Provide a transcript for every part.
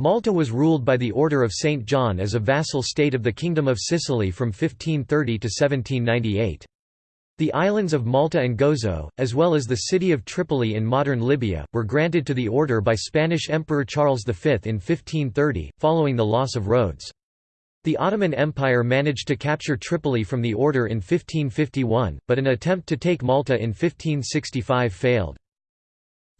Malta was ruled by the Order of St. John as a vassal state of the Kingdom of Sicily from 1530 to 1798. The islands of Malta and Gozo, as well as the city of Tripoli in modern Libya, were granted to the order by Spanish Emperor Charles V in 1530, following the loss of Rhodes. The Ottoman Empire managed to capture Tripoli from the order in 1551, but an attempt to take Malta in 1565 failed.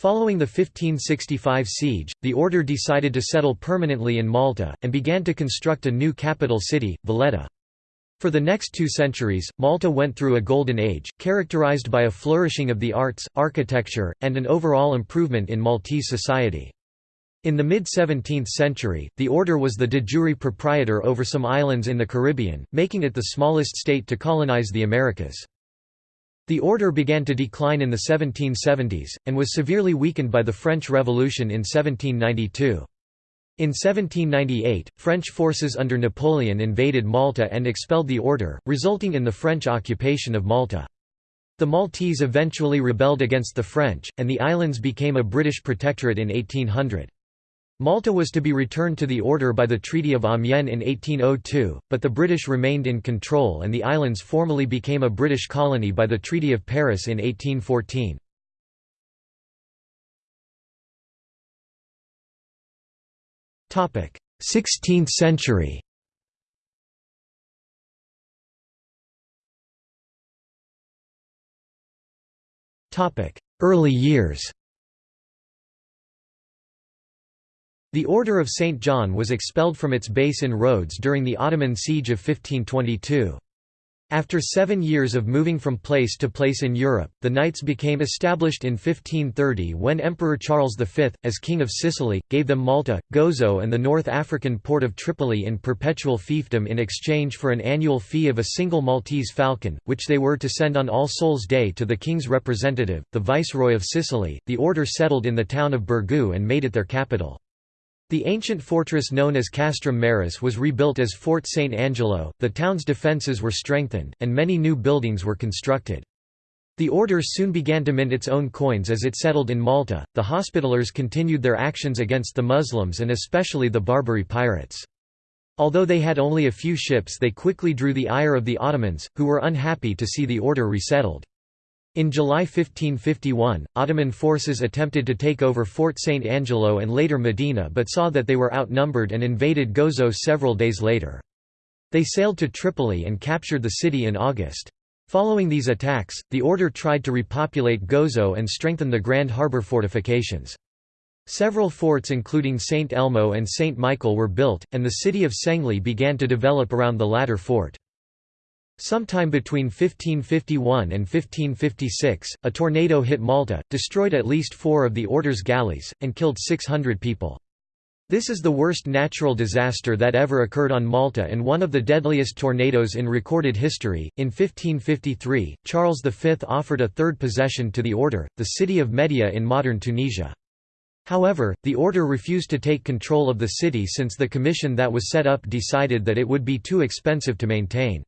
Following the 1565 siege, the order decided to settle permanently in Malta, and began to construct a new capital city, Valletta. For the next two centuries, Malta went through a golden age, characterized by a flourishing of the arts, architecture, and an overall improvement in Maltese society. In the mid-17th century, the order was the de jure proprietor over some islands in the Caribbean, making it the smallest state to colonize the Americas. The order began to decline in the 1770s, and was severely weakened by the French Revolution in 1792. In 1798, French forces under Napoleon invaded Malta and expelled the order, resulting in the French occupation of Malta. The Maltese eventually rebelled against the French, and the islands became a British protectorate in 1800. Malta was to be returned to the order by the Treaty of Amiens in 1802, but the British remained in control and the islands formally became a British colony by the Treaty of Paris in 1814. 16th century. Early years The Order of St. John was expelled from its base in Rhodes during the Ottoman siege of 1522. After seven years of moving from place to place in Europe, the Knights became established in 1530 when Emperor Charles V, as King of Sicily, gave them Malta, Gozo and the North African port of Tripoli in perpetual fiefdom in exchange for an annual fee of a single Maltese falcon, which they were to send on All Souls' Day to the king's representative, the Viceroy of Sicily. The order settled in the town of Birgu and made it their capital. The ancient fortress known as Castrum Maris was rebuilt as Fort St. Angelo, the town's defences were strengthened, and many new buildings were constructed. The order soon began to mint its own coins as it settled in Malta. The Hospitallers continued their actions against the Muslims and especially the Barbary pirates. Although they had only a few ships, they quickly drew the ire of the Ottomans, who were unhappy to see the order resettled. In July 1551, Ottoman forces attempted to take over Fort St. Angelo and later Medina but saw that they were outnumbered and invaded Gozo several days later. They sailed to Tripoli and captured the city in August. Following these attacks, the order tried to repopulate Gozo and strengthen the Grand Harbour fortifications. Several forts including St. Elmo and St. Michael were built, and the city of Senglea began to develop around the latter fort. Sometime between 1551 and 1556, a tornado hit Malta, destroyed at least four of the order's galleys, and killed 600 people. This is the worst natural disaster that ever occurred on Malta and one of the deadliest tornadoes in recorded history. In 1553, Charles V offered a third possession to the order, the city of Mahdia in modern Tunisia. However, the order refused to take control of the city since the commission that was set up decided that it would be too expensive to maintain.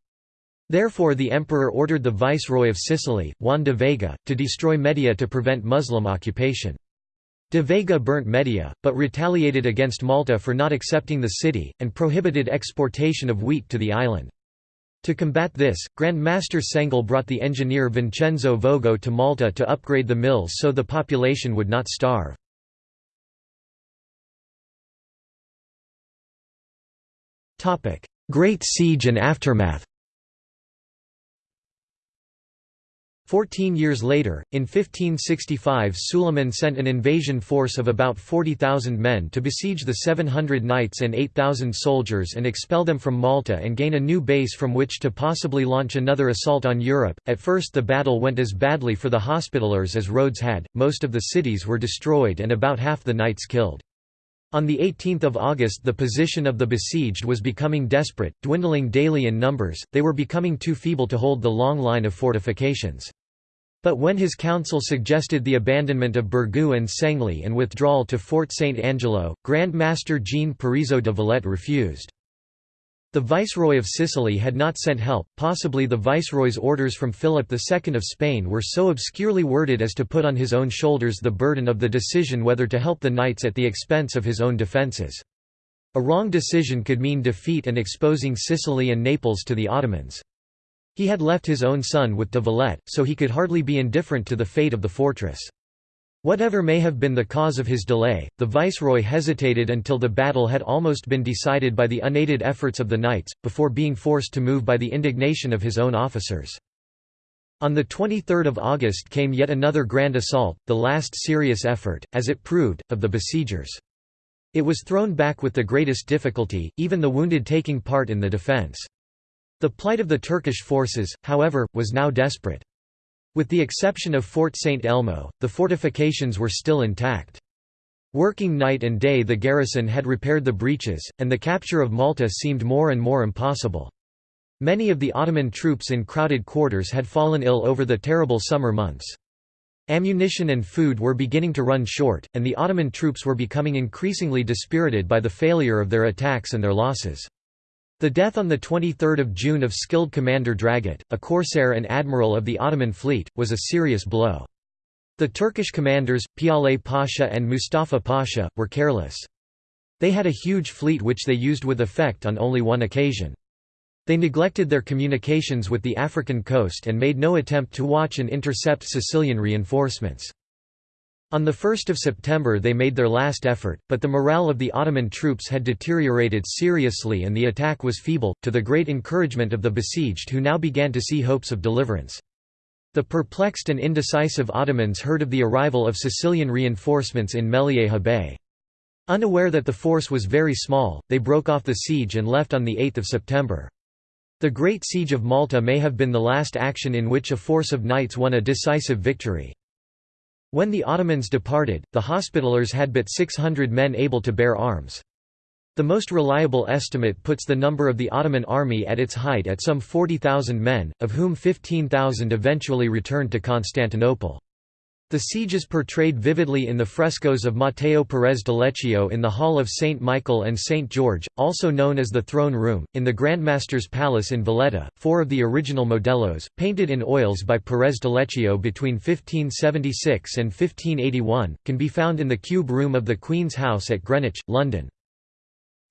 Therefore the emperor ordered the viceroy of Sicily, Juan de Vega, to destroy Mahdia to prevent Muslim occupation. De Vega burnt Mahdia, but retaliated against Malta for not accepting the city, and prohibited exportation of wheat to the island. To combat this, Grand Master Sengle brought the engineer Vincenzo Vogo to Malta to upgrade the mills so the population would not starve. Great Siege and aftermath Fourteen years later, in 1565 Suleiman sent an invasion force of about 40,000 men to besiege the 700 knights and 8,000 soldiers and expel them from Malta and gain a new base from which to possibly launch another assault on Europe. At first the battle went as badly for the Hospitallers as Rhodes had, most of the cities were destroyed and about half the knights killed. On 18 August the position of the besieged was becoming desperate, dwindling daily in numbers, they were becoming too feeble to hold the long line of fortifications. But when his council suggested the abandonment of Birgu and Senglea and withdrawal to Fort St. Angelo, Grand Master Jean Parisot de Valette refused. The Viceroy of Sicily had not sent help, possibly the Viceroy's orders from Philip II of Spain were so obscurely worded as to put on his own shoulders the burden of the decision whether to help the knights at the expense of his own defences. A wrong decision could mean defeat and exposing Sicily and Naples to the Ottomans. He had left his own son with de Valette, so he could hardly be indifferent to the fate of the fortress. Whatever may have been the cause of his delay, the viceroy hesitated until the battle had almost been decided by the unaided efforts of the knights, before being forced to move by the indignation of his own officers. On 23 August came yet another grand assault, the last serious effort, as it proved, of the besiegers. It was thrown back with the greatest difficulty, even the wounded taking part in the defence. The plight of the Turkish forces, however, was now desperate. With the exception of Fort St. Elmo, the fortifications were still intact. Working night and day the garrison had repaired the breaches, and the capture of Malta seemed more and more impossible. Many of the Ottoman troops in crowded quarters had fallen ill over the terrible summer months. Ammunition and food were beginning to run short, and the Ottoman troops were becoming increasingly dispirited by the failure of their attacks and their losses. The death on 23 June of skilled commander Dragut, a corsair and admiral of the Ottoman fleet, was a serious blow. The Turkish commanders, Piale Pasha and Mustafa Pasha, were careless. They had a huge fleet which they used with effect on only one occasion. They neglected their communications with the African coast and made no attempt to watch and intercept Sicilian reinforcements. On 1 September they made their last effort, but the morale of the Ottoman troops had deteriorated seriously and the attack was feeble, to the great encouragement of the besieged who now began to see hopes of deliverance. The perplexed and indecisive Ottomans heard of the arrival of Sicilian reinforcements in Mellieha Bay. Unaware that the force was very small, they broke off the siege and left on 8 September. The Great Siege of Malta may have been the last action in which a force of knights won a decisive victory. When the Ottomans departed, the Hospitallers had but 600 men able to bear arms. The most reliable estimate puts the number of the Ottoman army at its height at some 40,000 men, of whom 15,000 eventually returned to Constantinople. The siege is portrayed vividly in the frescoes of Matteo Perez d'Aleccio in the Hall of St. Michael and St. George, also known as the Throne Room, in the Grandmaster's Palace in Valletta. Four of the original modellos, painted in oils by Perez d'Aleccio between 1576 and 1581, can be found in the Cube Room of the Queen's House at Greenwich, London.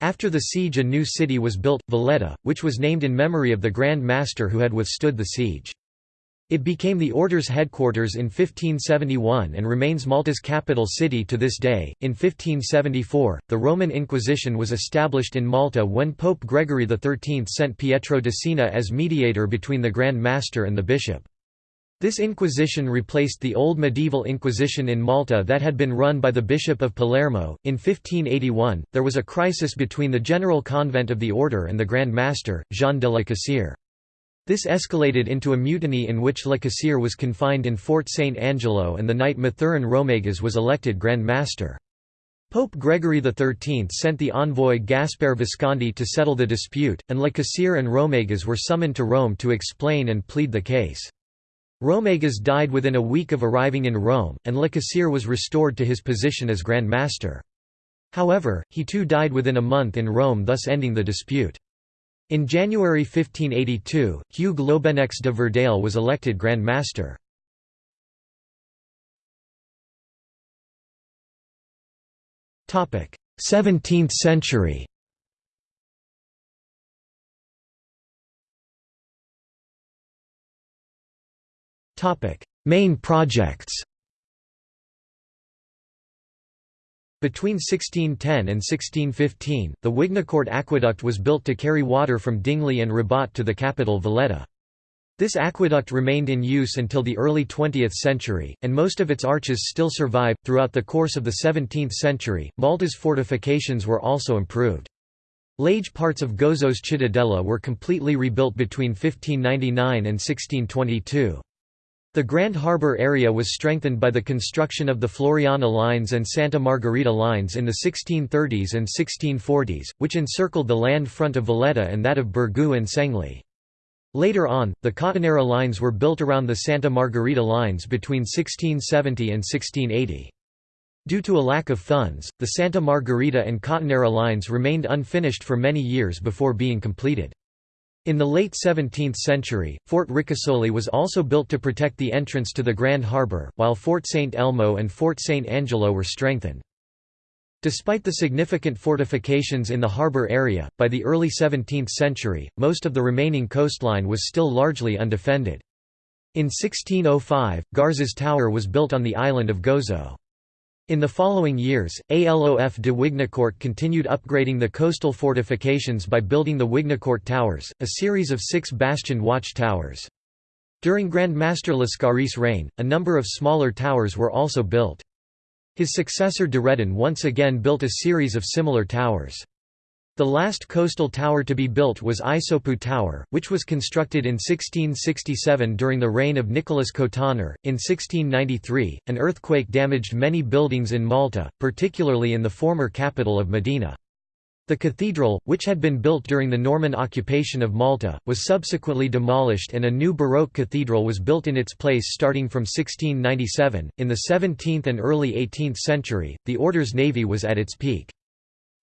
After the siege a new city was built, Valletta, which was named in memory of the Grand Master who had withstood the siege. It became the order's headquarters in 1571 and remains Malta's capital city to this day. In 1574, the Roman Inquisition was established in Malta when Pope Gregory XIII sent Pietro Dusina as mediator between the Grand Master and the bishop. This Inquisition replaced the old medieval Inquisition in Malta that had been run by the Bishop of Palermo. In 1581, there was a crisis between the General Convent of the Order and the Grand Master, Jean de la Cassière. This escalated into a mutiny in which La Cassière was confined in Fort St. Angelo and the knight Mathurin Romegas was elected Grand Master. Pope Gregory XIII sent the envoy Gaspar Visconti to settle the dispute, and La Cassière and Romegas were summoned to Rome to explain and plead the case. Romegas died within a week of arriving in Rome, and La Cassière was restored to his position as Grand Master. However, he too died within a month in Rome thus ending the dispute. In January 1582, Hugues Loubenx de Verdalle was elected Grand Master. Topic: 17th century. Topic: Main projects. Between 1610 and 1615, the Wignacourt aqueduct was built to carry water from Dingli and Rabat to the capital Valletta. This aqueduct remained in use until the early 20th century, and most of its arches still survive. Throughout the course of the 17th century, Malta's fortifications were also improved. Large parts of Gozo's Cittadella were completely rebuilt between 1599 and 1622. The Grand Harbour area was strengthened by the construction of the Floriana Lines and Santa Margherita Lines in the 1630s and 1640s, which encircled the land front of Valletta and that of Birgu and Senglea. Later on, the Cottonera lines were built around the Santa Margherita lines between 1670 and 1680. Due to a lack of funds, the Santa Margherita and Cottonera lines remained unfinished for many years before being completed. In the late 17th century, Fort Ricasoli was also built to protect the entrance to the Grand Harbour, while Fort St. Elmo and Fort St. Angelo were strengthened. Despite the significant fortifications in the harbour area, by the early 17th century, most of the remaining coastline was still largely undefended. In 1605, Garzes Tower was built on the island of Gozo. In the following years, Alof de Wignacourt continued upgrading the coastal fortifications by building the Wignacourt Towers, a series of six bastioned watch towers. During Grand Master Lascaris' reign, a number of smaller towers were also built. His successor de Redin once again built a series of similar towers. The last coastal tower to be built was Isopu Tower, which was constructed in 1667 during the reign of Nicholas Cotoner. In 1693, an earthquake damaged many buildings in Malta, particularly in the former capital of Medina. The cathedral, which had been built during the Norman occupation of Malta, was subsequently demolished and a new Baroque cathedral was built in its place starting from 1697. In the 17th and early 18th century, the order's navy was at its peak.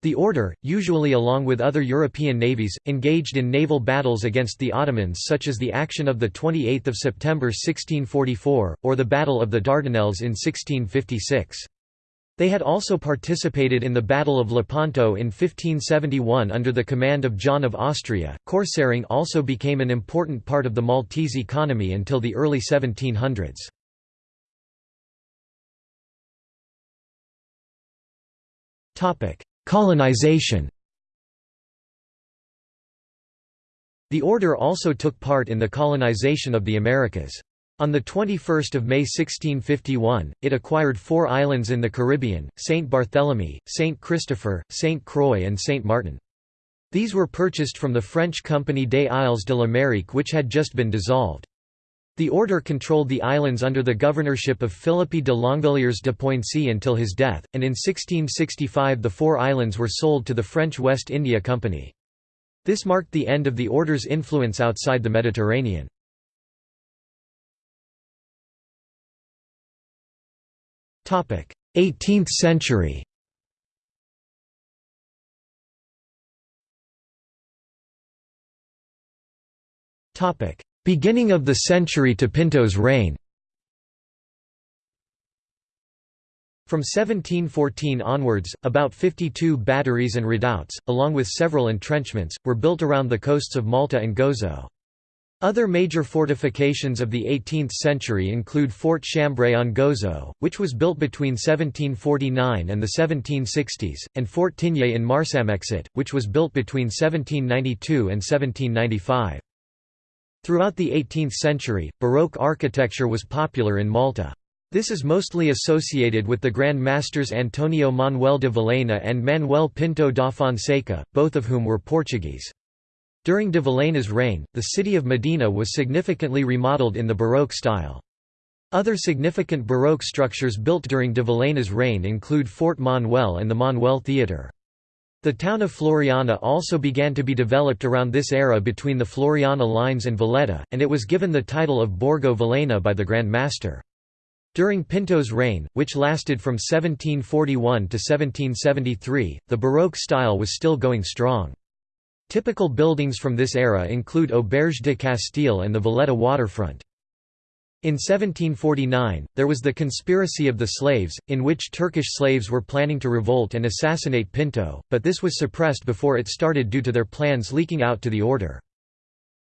The order, usually along with other European navies, engaged in naval battles against the Ottomans such as the action of 28 September 1644, or the Battle of the Dardanelles in 1656. They had also participated in the Battle of Lepanto in 1571 under the command of John of Austria. Corsairing also became an important part of the Maltese economy until the early 1700s. Topic: Colonization The order also took part in the colonization of the Americas. On 21 May 1651, it acquired four islands in the Caribbean, Saint Barthélemy, Saint Christopher, Saint Croix and Saint Martin. These were purchased from the French Compagnie des Isles de l'Amérique which had just been dissolved. The order controlled the islands under the governorship of Philippe de Longvilliers de Poincy until his death, and in 1665 the four islands were sold to the French West India Company. This marked the end of the order's influence outside the Mediterranean. Topic: 18th century. Topic: Beginning of the century to Pinto's reign From 1714 onwards, about 52 batteries and redoubts, along with several entrenchments, were built around the coasts of Malta and Gozo. Other major fortifications of the 18th century include Fort Chambray on Gozo, which was built between 1749 and the 1760s, and Fort Tigné in Marsamxett, which was built between 1792 and 1795. Throughout the 18th century, Baroque architecture was popular in Malta. This is mostly associated with the Grand Masters Antonio Manuel de Vilhena and Manuel Pinto da Fonseca, both of whom were Portuguese. During de Vilhena's reign, the city of Medina was significantly remodeled in the Baroque style. Other significant Baroque structures built during de Vilhena's reign include Fort Manoel and the Manoel Theatre. The town of Floriana also began to be developed around this era between the Floriana lines and Valletta, and it was given the title of Borgo Vilhena by the Grand Master. During Pinto's reign, which lasted from 1741 to 1773, the Baroque style was still going strong. Typical buildings from this era include Auberge de Castile and the Valletta waterfront. In 1749, there was the Conspiracy of the Slaves, in which Turkish slaves were planning to revolt and assassinate Pinto, but this was suppressed before it started due to their plans leaking out to the order.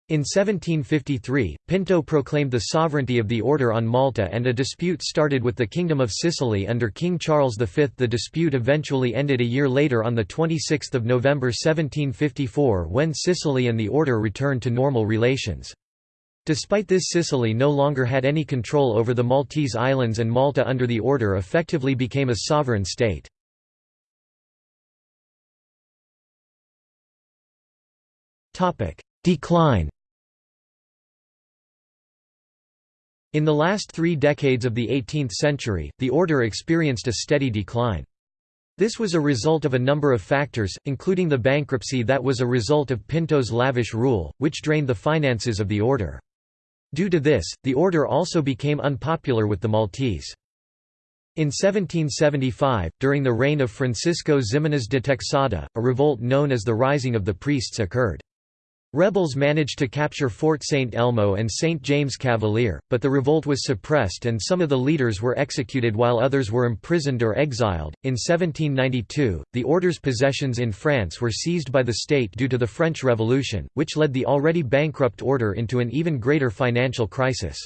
In 1753, Pinto proclaimed the sovereignty of the order on Malta and a dispute started with the Kingdom of Sicily under King Charles V. The dispute eventually ended a year later on 26 November 1754 when Sicily and the order returned to normal relations. Despite this Sicily no longer had any control over the Maltese islands and Malta under the order effectively became a sovereign state. Decline In the last three decades of the 18th century, the order experienced a steady decline. This was a result of a number of factors, including the bankruptcy that was a result of Pinto's lavish rule, which drained the finances of the order. Due to this, the order also became unpopular with the Maltese. In 1775, during the reign of Francisco Ximenes de Texada, a revolt known as the Rising of the Priests occurred. Rebels managed to capture Fort St. Elmo and St. James Cavalier, but the revolt was suppressed and some of the leaders were executed while others were imprisoned or exiled. In 1792, the order's possessions in France were seized by the state due to the French Revolution, which led the already bankrupt order into an even greater financial crisis.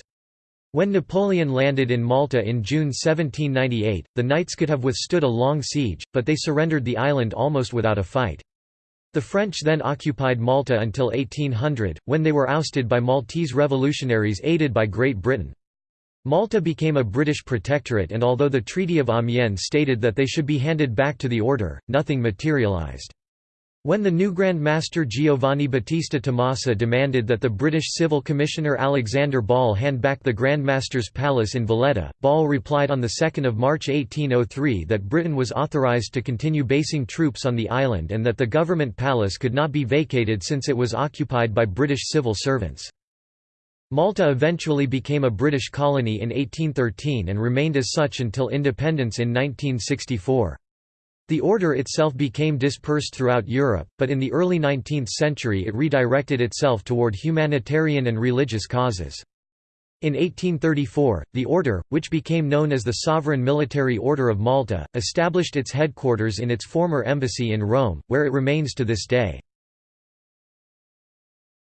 When Napoleon landed in Malta in June 1798, the Knights could have withstood a long siege, but they surrendered the island almost without a fight. The French then occupied Malta until 1800, when they were ousted by Maltese revolutionaries aided by Great Britain. Malta became a British protectorate and although the Treaty of Amiens stated that they should be handed back to the order, nothing materialised. When the new Grand Master Giovanni Battista Tommasi demanded that the British Civil Commissioner Alexander Ball hand back the Grand Master's palace in Valletta, Ball replied on 2 March 1803 that Britain was authorised to continue basing troops on the island and that the government palace could not be vacated since it was occupied by British civil servants. Malta eventually became a British colony in 1813 and remained as such until independence in 1964. The order itself became dispersed throughout Europe, but in the early 19th century it redirected itself toward humanitarian and religious causes. In 1834, the order, which became known as the Sovereign Military Order of Malta, established its headquarters in its former embassy in Rome, where it remains to this day.